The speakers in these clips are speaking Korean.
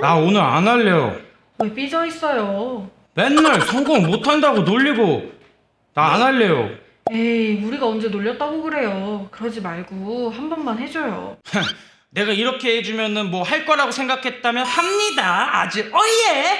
나 오늘 안 할래요. 왜 삐져 있어요? 맨날 성공 못한다고 놀리고 나 안 할래요. 에이, 우리가 언제 놀렸다고 그래요. 그러지 말고 한 번만 해줘요. 내가 이렇게 해주면은 뭐 할 거라고 생각했다면 합니다. 아주 어예.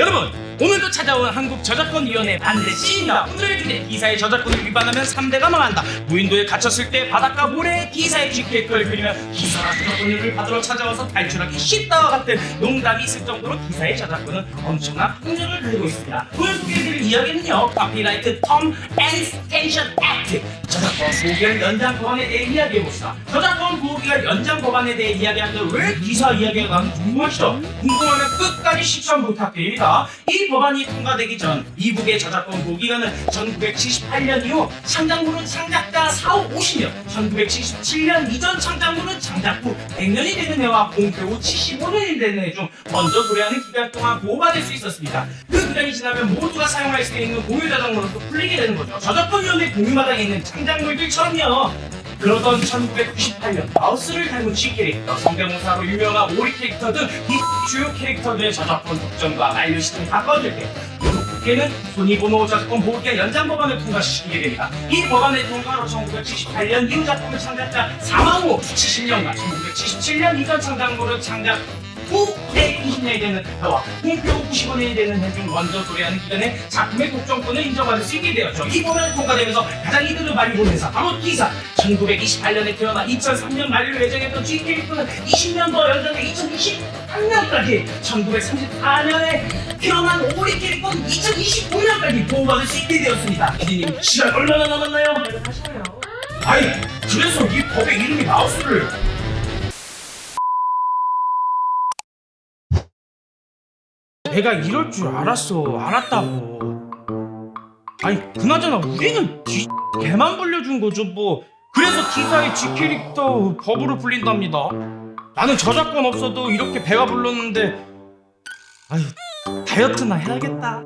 여러분 오늘도 찾아온 한국저작권위원회 반드시입니다. 오늘의 주제 D사의 저작권을 위반하면 3대가 망한다. 무인도에 갇혔을 때 바닷가 모래에 D사의 GPX를 그리면 D사가 저작권료를 받으러 찾아와서 탈출하기 쉽다와 같은 농담이 있을 정도로 D사의 저작권은 엄청난 폭력을 가지고 있습니다. 오늘 소개해드릴 이야기는요. Copyright Term Extension Act 저작권 보호기한 연장 법안에 대해 이야기해봅시다. 저작권 보호기간 연장 법안에 대해 이야기하는데 왜 기사 이야기가 나는지 궁금하시죠? 궁금하면 끝까지 시청 부탁드립니다. 이 법안이 통과되기 전 미국의 저작권 보호기간은 1978년 이후 창작물은 창작자 사후 50년, 1977년 이전 창작물은 창작 후 100년이 되는 해와 공표 후 75년이 되는 해 중 먼저 도래하는 기간 동안 보호받을 수 있었습니다. 그 기간이 지나면 모두가 사용할 수 있는 공유 저작물로서 풀리게 되는 거죠. 저작권위원회 공유마당에 있는 창작물들처럼요. 그러던 1998년 마우스를 닮은 G 캐릭터, 성대모사로 유명한 오리 캐릭터 등이 주요 캐릭터들의 저작권 독점과 만료 시점이 가까워질 때 미국 국회는 손해보호 저작권 보호기한 연장 법안을 통과시키게 됩니다. 이 법안의 통과로 1978년 이후 작품을 창작자 사망 후 70년간 1977년 이전 창작물을 창작 후 120년이 되는 공표 90원이 되는 해중 먼저 도래하는 기간에 작품의 독점권을 인정받을 수 있게 되었죠. 이 법안이 통과되면서 가장 이득을 많이 본 회사 바로 기사 1928년에 태어나 2003년 만료를 예정했던 G 캐릭터는 20년 더 연장해 2023년까지 1934년에 태어난 오리 캐릭터는 2025년까지 보호받을 수 있게 되었습니다. 피디님 시간 얼마나 남았나요? 하셔요. 아니 그래서 이 법의 이름이 마우스를 내가 이럴 줄 알았어. 알았다고. 아니 그나저나 우리는 G 개만 불려준 거죠 뭐. 그래서 T사의 G 캐릭터 법으로 불린답니다. 나는 저작권 없어도 이렇게 배가 불렀는데 아유 다이어트나 해야겠다